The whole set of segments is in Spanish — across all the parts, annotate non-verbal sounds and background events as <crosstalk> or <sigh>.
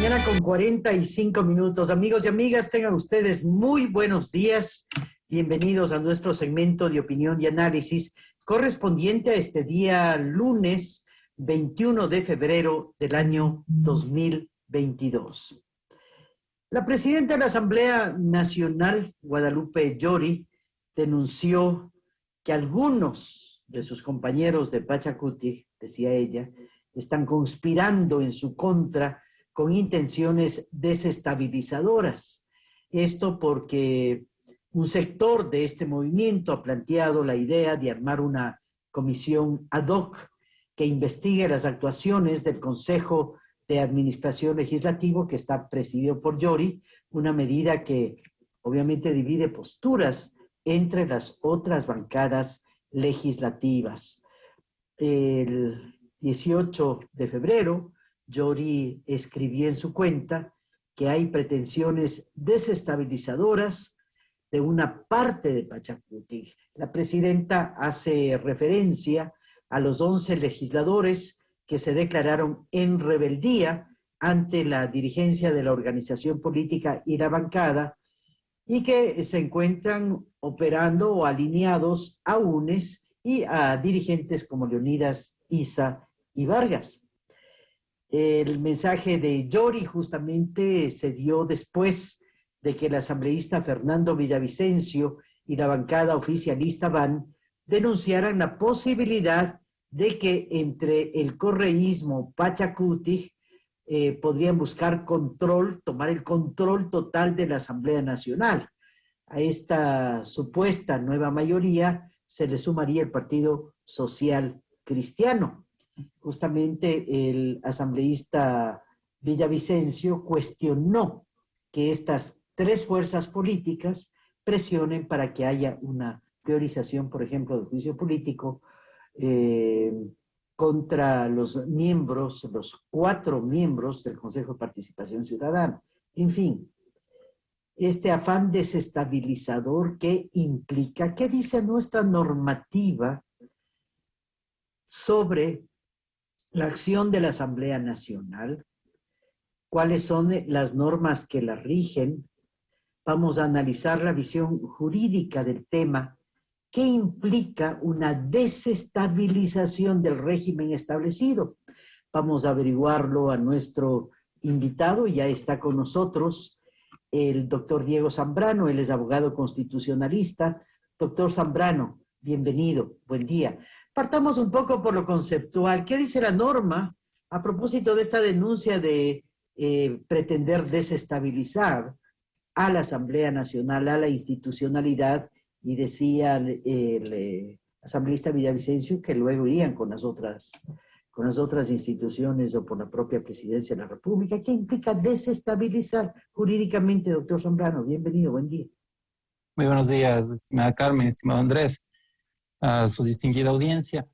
mañana con 45 minutos. Amigos y amigas, tengan ustedes muy buenos días. Bienvenidos a nuestro segmento de opinión y análisis correspondiente a este día lunes 21 de febrero del año 2022. La presidenta de la Asamblea Nacional, Guadalupe Llori, denunció que algunos de sus compañeros de Pachacuti, decía ella, están conspirando en su contra con intenciones desestabilizadoras. Esto porque un sector de este movimiento ha planteado la idea de armar una comisión ad hoc que investigue las actuaciones del Consejo de Administración Legislativo que está presidido por Yori, una medida que obviamente divide posturas entre las otras bancadas legislativas. El 18 de febrero, Yori escribió en su cuenta que hay pretensiones desestabilizadoras de una parte de Pachacuti. La presidenta hace referencia a los 11 legisladores que se declararon en rebeldía ante la dirigencia de la organización política y la bancada y que se encuentran operando o alineados a UNES y a dirigentes como Leonidas Isa y Vargas. El mensaje de Yori justamente se dio después de que el asambleísta Fernando Villavicencio y la bancada oficialista van denunciaran la posibilidad de que entre el correísmo Pachacuti eh, podrían buscar control, tomar el control total de la Asamblea Nacional. A esta supuesta nueva mayoría se le sumaría el Partido Social Cristiano justamente el asambleísta Villavicencio cuestionó que estas tres fuerzas políticas presionen para que haya una priorización, por ejemplo, del juicio político eh, contra los miembros, los cuatro miembros del Consejo de Participación Ciudadana. En fin, este afán desestabilizador que implica, ¿qué dice nuestra normativa sobre la acción de la Asamblea Nacional, cuáles son las normas que la rigen, vamos a analizar la visión jurídica del tema, qué implica una desestabilización del régimen establecido. Vamos a averiguarlo a nuestro invitado, ya está con nosotros el doctor Diego Zambrano, él es abogado constitucionalista. Doctor Zambrano, bienvenido, buen día. Partamos un poco por lo conceptual. ¿Qué dice la norma a propósito de esta denuncia de eh, pretender desestabilizar a la Asamblea Nacional, a la institucionalidad? Y decía el, eh, asambleísta Villavicencio que luego irían con las otras con las otras instituciones o por la propia presidencia de la República. ¿Qué implica desestabilizar jurídicamente, doctor Zambrano? Bienvenido, buen día. Muy buenos días, estimada Carmen, estimado Andrés a su distinguida audiencia.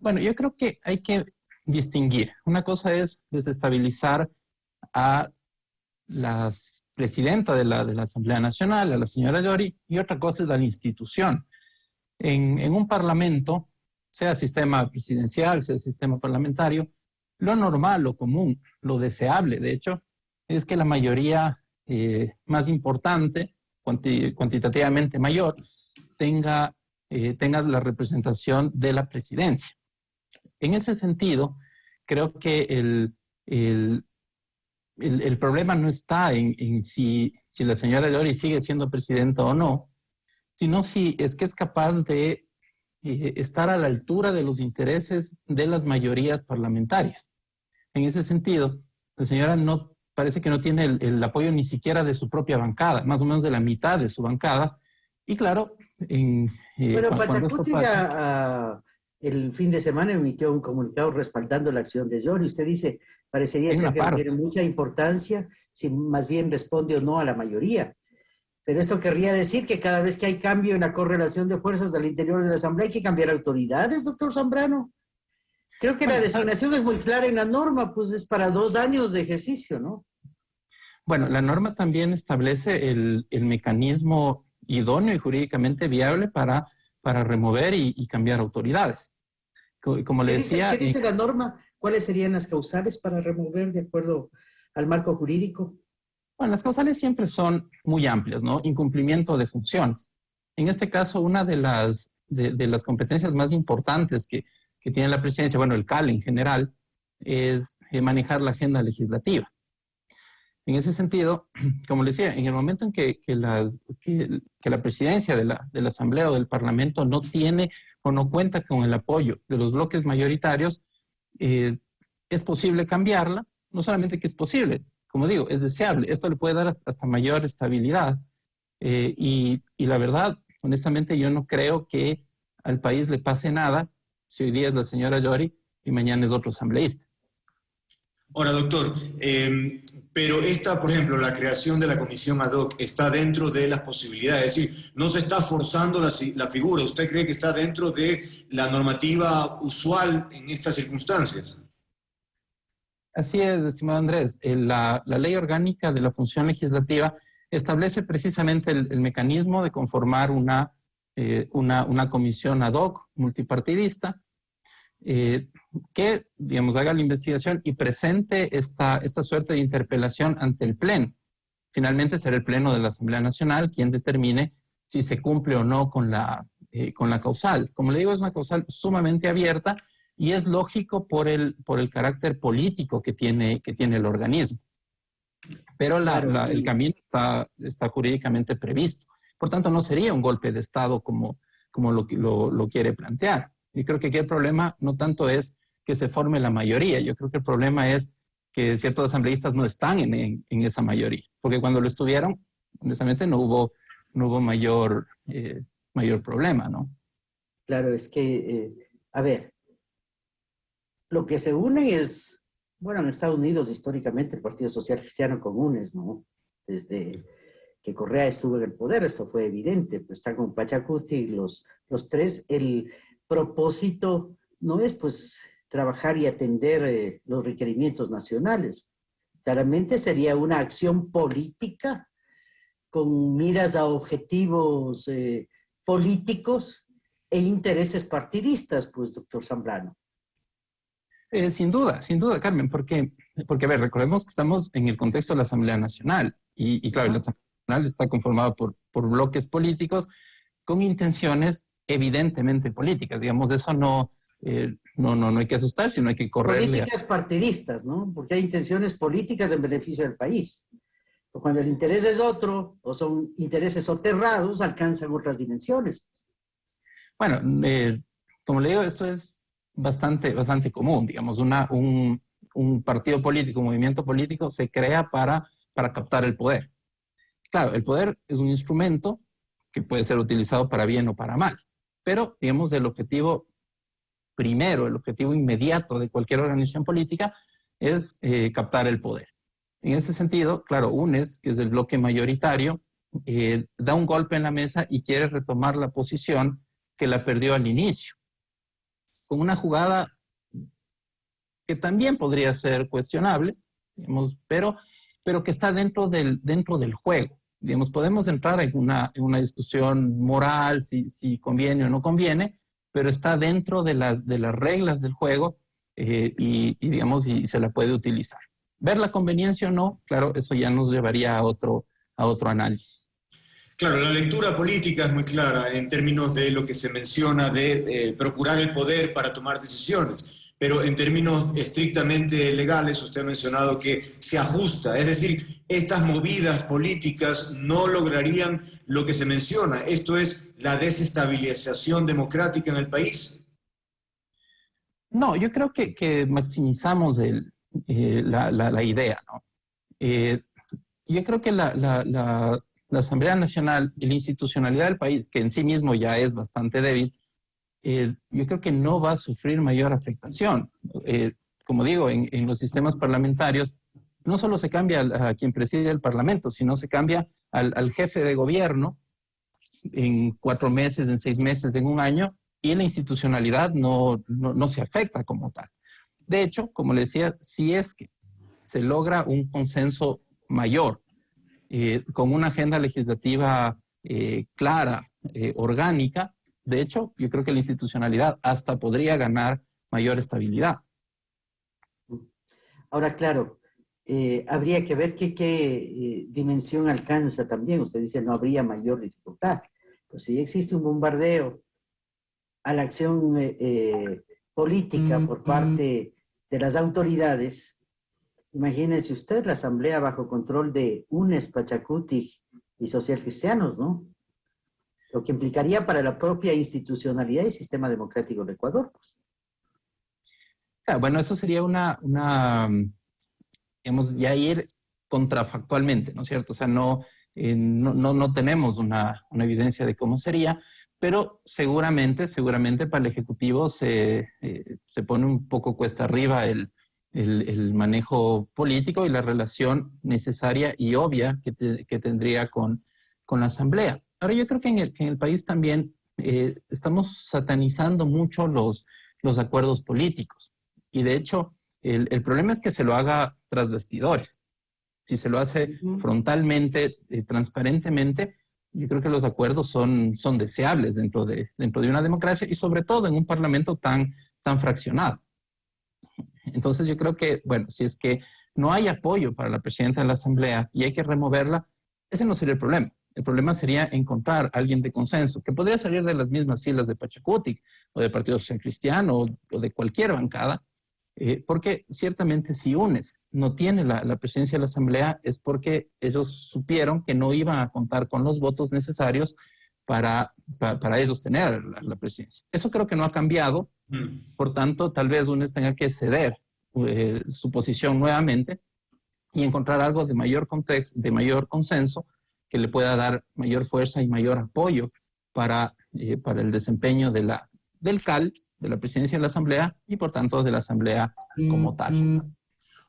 Bueno, yo creo que hay que distinguir. Una cosa es desestabilizar a la presidenta de la, de la Asamblea Nacional, a la señora Yori, y otra cosa es la institución. En, en un parlamento, sea sistema presidencial, sea sistema parlamentario, lo normal, lo común, lo deseable, de hecho, es que la mayoría eh, más importante, cuantitativamente mayor, tenga eh, tenga la representación de la presidencia. En ese sentido, creo que el, el, el, problema no está en, en, si, si la señora Lori sigue siendo presidenta o no, sino si es que es capaz de eh, estar a la altura de los intereses de las mayorías parlamentarias. En ese sentido, la señora no parece que no tiene el, el, apoyo ni siquiera de su propia bancada, más o menos de la mitad de su bancada. Y claro, en, eh, bueno, Pachacuti el fin de semana emitió un comunicado respaldando la acción de John y usted dice, parecería ser que no tiene mucha importancia si más bien responde o no a la mayoría. Pero esto querría decir que cada vez que hay cambio en la correlación de fuerzas del interior de la Asamblea hay que cambiar autoridades, doctor Zambrano. Creo que la designación es muy clara en la norma, pues es para dos años de ejercicio, ¿no? Bueno, la norma también establece el, el mecanismo idóneo y jurídicamente viable para, para remover y, cambiar autoridades. Como le decía... ¿Qué dice la norma? ¿Cuáles serían las causales para remover de acuerdo al marco jurídico? Bueno, las causales siempre son muy amplias, ¿no? Incumplimiento de funciones. En este caso, una de las, de, las competencias más importantes que, que, tiene la presidencia, bueno, el CAL en general, es eh, manejar la agenda legislativa. En ese sentido, <clears throat> como les decía, en el momento en que, las, que, la presidencia de la, Asamblea o del Parlamento no tiene o no cuenta con el apoyo de los bloques mayoritarios, eh, es posible cambiarla. No solamente que es posible, como digo, es deseable. Esto le puede dar hasta, mayor estabilidad. Eh, y, y, la verdad, honestamente, yo no creo que al país le pase nada si hoy día es la señora Yori y mañana es otro asambleísta. Ahora, doctor, em, pero esta, por ejemplo, la creación de la comisión ad hoc está dentro de las posibilidades, es decir, no se está forzando la, la, figura. ¿Usted cree que está dentro de la normativa usual en estas circunstancias? Así es, estimado Andrés. Eh, la, ley orgánica de la función legislativa establece precisamente el, mecanismo de conformar eh, una, una comisión ad hoc multipartidista eh, que, digamos, haga la investigación y presente esta, esta suerte de interpelación ante el Pleno. Finalmente será el Pleno de la Asamblea Nacional quien determine si se cumple o no con la, eh, con la causal. Como le digo, es una causal sumamente abierta y es lógico por el, por el carácter político que tiene, que tiene el organismo. Pero el camino está, está jurídicamente previsto. Por tanto, no sería un golpe de Estado como, como lo, lo, lo quiere plantear. Y creo que aquí el problema no tanto es que se forme la mayoría, yo creo que el problema es que ciertos asambleístas no están en, esa mayoría, porque cuando lo estuvieron, honestamente no hubo, no hubo mayor, eh, mayor problema, ¿no? Claro, es que, eh, a ver, lo que se une es, bueno, en Estados Unidos históricamente el Partido Social Cristiano Comunes, ¿no? Desde que Correa estuvo en el poder, esto fue evidente, pues está con Pachacuti y los, los tres, el, propósito no es pues trabajar y atender eh, los requerimientos nacionales. Claramente sería una acción política con miras a objetivos eh, políticos e intereses partidistas, pues, doctor Zambrano. Eh, sin duda, sin duda, Carmen, porque, porque, a ver, recordemos que estamos en el contexto de la Asamblea Nacional y, y claro, la Asamblea Nacional está conformada por, por bloques políticos con intenciones evidentemente políticas. Digamos, de eso no, eh, no, no, no hay que asustar, sino hay que correr. Políticas partidistas, ¿no? Porque hay intenciones políticas en beneficio del país. cuando el interés es otro, o son intereses soterrados, alcanzan otras dimensiones. Bueno, eh, como le digo, esto es bastante, bastante común. Digamos, una, un, un partido político, un movimiento político se crea para, para captar el poder. Claro, el poder es un instrumento que puede ser utilizado para bien o para mal. Pero, digamos, el objetivo primero, el objetivo inmediato de cualquier organización política es eh, captar el poder. En ese sentido, claro, UNES, que es el bloque mayoritario, eh, da un golpe en la mesa y quiere retomar la posición que la perdió al inicio, con una jugada que también podría ser cuestionable, digamos, pero, pero que está dentro del, dentro del juego digamos, podemos entrar en una, en una discusión moral, si, si, conviene o no conviene, pero está dentro de las, de las reglas del juego eh, y, digamos, y se la puede utilizar. Ver la conveniencia o no, claro, eso ya nos llevaría a otro, a otro análisis. Claro, la lectura política es muy clara en términos de lo que se menciona de eh, procurar el poder para tomar decisiones pero en términos estrictamente legales usted ha mencionado que se ajusta, es decir, estas movidas políticas no lograrían lo que se menciona, esto es la desestabilización democrática en el país. No, yo creo que, maximizamos eh, la, idea. Eh, yo creo que la Asamblea Nacional y la institucionalidad del país, que en sí mismo ya es bastante débil, eh, yo creo que no va a sufrir mayor afectación. Eh, como digo, en, los sistemas parlamentarios no solo se cambia a, quien preside el Parlamento, sino se cambia al, jefe de gobierno en cuatro meses, en seis meses, en un año, y la institucionalidad no, no, se afecta como tal. De hecho, como le decía, si es que se logra un consenso mayor, eh, con una agenda legislativa clara, orgánica, de hecho, yo creo que la institucionalidad hasta podría ganar mayor estabilidad. Ahora, claro, eh, habría que ver qué, qué eh, dimensión alcanza también. Usted dice no habría mayor dificultad. Pues si existe un bombardeo a la acción eh, política por parte mm. de las autoridades, imagínese usted la asamblea bajo control de UNES, Pachacuti y Social Cristianos, ¿no? Lo que implicaría para la propia institucionalidad y sistema democrático de Ecuador. Pues. Ah, bueno, eso sería una, una, digamos, ya ir contrafactualmente, ¿no es cierto? O sea, no, eh, no, no, tenemos una, una, evidencia de cómo sería, pero seguramente, seguramente para el Ejecutivo se, eh, se pone un poco cuesta arriba el, el, el, manejo político y la relación necesaria y obvia que, que tendría con, con, la Asamblea. Ahora, yo creo que en el, en el país también eh, estamos satanizando mucho los, los acuerdos políticos. Y de hecho, el, el, problema es que se lo haga tras vestidores. Si se lo hace frontalmente, eh, transparentemente, yo creo que los acuerdos son, son deseables dentro de, dentro de una democracia y sobre todo en un parlamento tan, tan fraccionado. Entonces yo creo que, bueno, si es que no hay apoyo para la presidenta de la Asamblea y hay que removerla, ese no sería el problema. El problema sería encontrar a alguien de consenso, que podría salir de las mismas filas de Pachacuti o del Partido Social Cristiano o de cualquier bancada, eh, porque ciertamente si UNES no tiene la, presidencia de la Asamblea es porque ellos supieron que no iban a contar con los votos necesarios para, para, ellos tener la, presidencia. Eso creo que no ha cambiado, mm. por tanto, tal vez UNES tenga que ceder eh, su posición nuevamente y encontrar algo de mayor contexto, de mayor consenso, que le pueda dar mayor fuerza y mayor apoyo para, eh, para el desempeño de la, del CAL de la presidencia de la Asamblea y por tanto de la Asamblea como tal.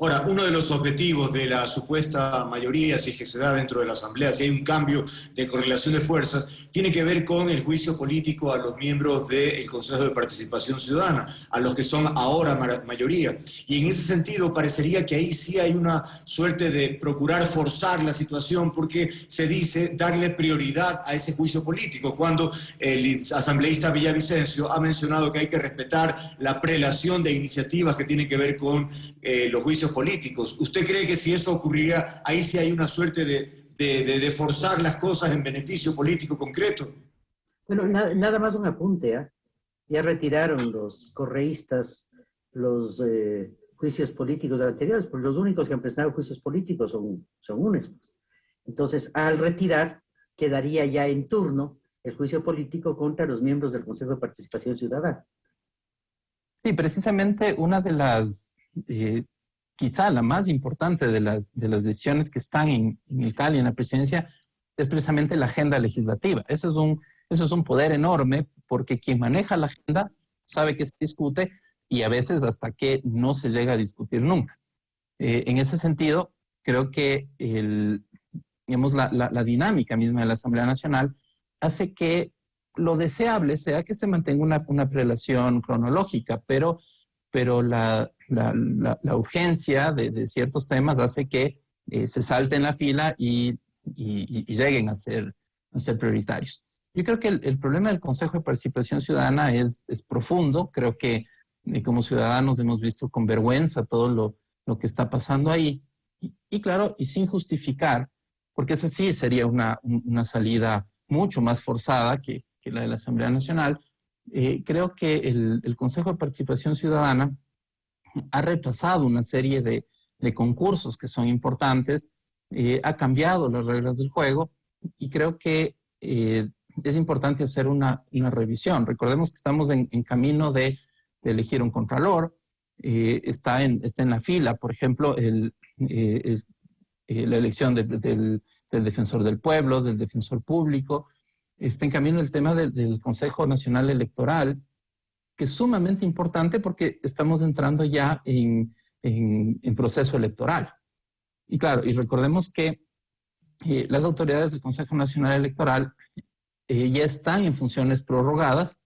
Ahora, uno de los objetivos de la supuesta mayoría, si es que se da dentro de la Asamblea, si hay un cambio de correlación de fuerzas, tiene que ver con el juicio político a los miembros del Consejo de Participación Ciudadana, a los que son ahora mayoría. Y en ese sentido, parecería que ahí sí hay una suerte de procurar forzar la situación porque se dice darle prioridad a ese juicio político, cuando el asambleísta Villavicencio ha mencionado que hay que respetar la prelación de iniciativas que tienen que ver con eh, los juicios políticos. ¿Usted cree que si eso ocurriría, ahí sí hay una suerte de de, forzar las cosas en beneficio político concreto. Bueno, nada más un apunte. ¿eh? Ya retiraron los correístas los eh, juicios políticos anteriores, porque los únicos que han presentado juicios políticos son, son UNES. Entonces, al retirar, quedaría ya en turno el juicio político contra los miembros del Consejo de Participación Ciudadana. Sí, precisamente una de las eh, quizá la más importante de las, de las decisiones que están en, en y en la presidencia es precisamente la agenda legislativa. Eso es, un, eso es un poder enorme porque quien maneja la agenda sabe que se discute y a veces hasta que no se llega a discutir nunca. Eh, en ese sentido, creo que el, digamos, la, la, la, dinámica misma de la Asamblea Nacional hace que lo deseable sea que se mantenga una, una prelación cronológica, pero, pero la, la, urgencia de, ciertos temas hace que eh, se salten la fila y, lleguen a ser, a ser prioritarios. Yo creo que el, problema del Consejo de Participación Ciudadana es, es profundo. Creo que eh, como ciudadanos hemos visto con vergüenza todo lo, lo que está pasando ahí. Y, claro, y sin justificar, porque esa sí sería una, una salida mucho más forzada que, que, la de la Asamblea Nacional, eh, creo que el, el Consejo de Participación Ciudadana ha retrasado una serie de, concursos que son importantes, eh, ha cambiado las reglas del juego y creo que eh, es importante hacer una, revisión. Recordemos que estamos en, camino de, elegir un contralor, eh, está, en, está en la fila, por ejemplo, el, la elección del, defensor del pueblo, del defensor público, está en camino el tema del Consejo Nacional Electoral, que es sumamente importante porque estamos entrando ya en, en, proceso electoral. Y claro, y recordemos que eh, las autoridades del Consejo Nacional Electoral eh, ya están en funciones prorrogadas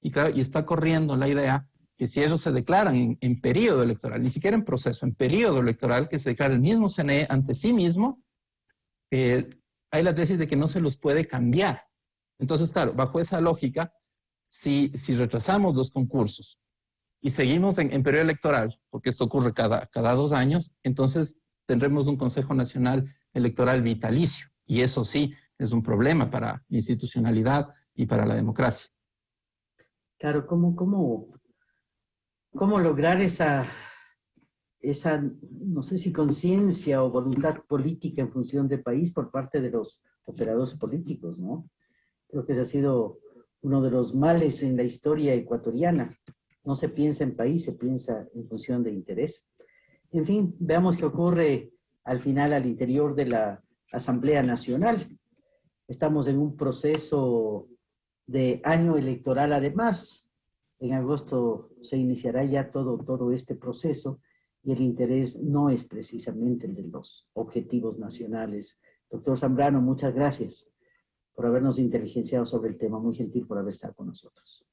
y claro, y está corriendo la idea que si ellos se declaran en, periodo electoral, ni siquiera en proceso, en periodo electoral, que se declara el mismo CNE ante sí mismo, eh, hay la tesis de que no se los puede cambiar. Entonces, claro, bajo esa lógica, si, si retrasamos los concursos y seguimos en, periodo electoral, porque esto ocurre cada, cada dos años, entonces tendremos un Consejo Nacional Electoral vitalicio. Y eso sí, es un problema para institucionalidad y para la democracia. Claro, ¿cómo, cómo, cómo lograr esa, esa, no sé si conciencia o voluntad política en función del país por parte de los operadores políticos, ¿no? Creo que ese ha sido uno de los males en la historia ecuatoriana. No se piensa en país, se piensa en función de interés. En fin, veamos qué ocurre al final al interior de la Asamblea Nacional. Estamos en un proceso de año electoral además. En agosto se iniciará ya todo, todo este proceso y el interés no es precisamente el de los objetivos nacionales. Doctor Zambrano, muchas gracias por habernos inteligenciado sobre el tema. Muy gentil por haber estado con nosotros.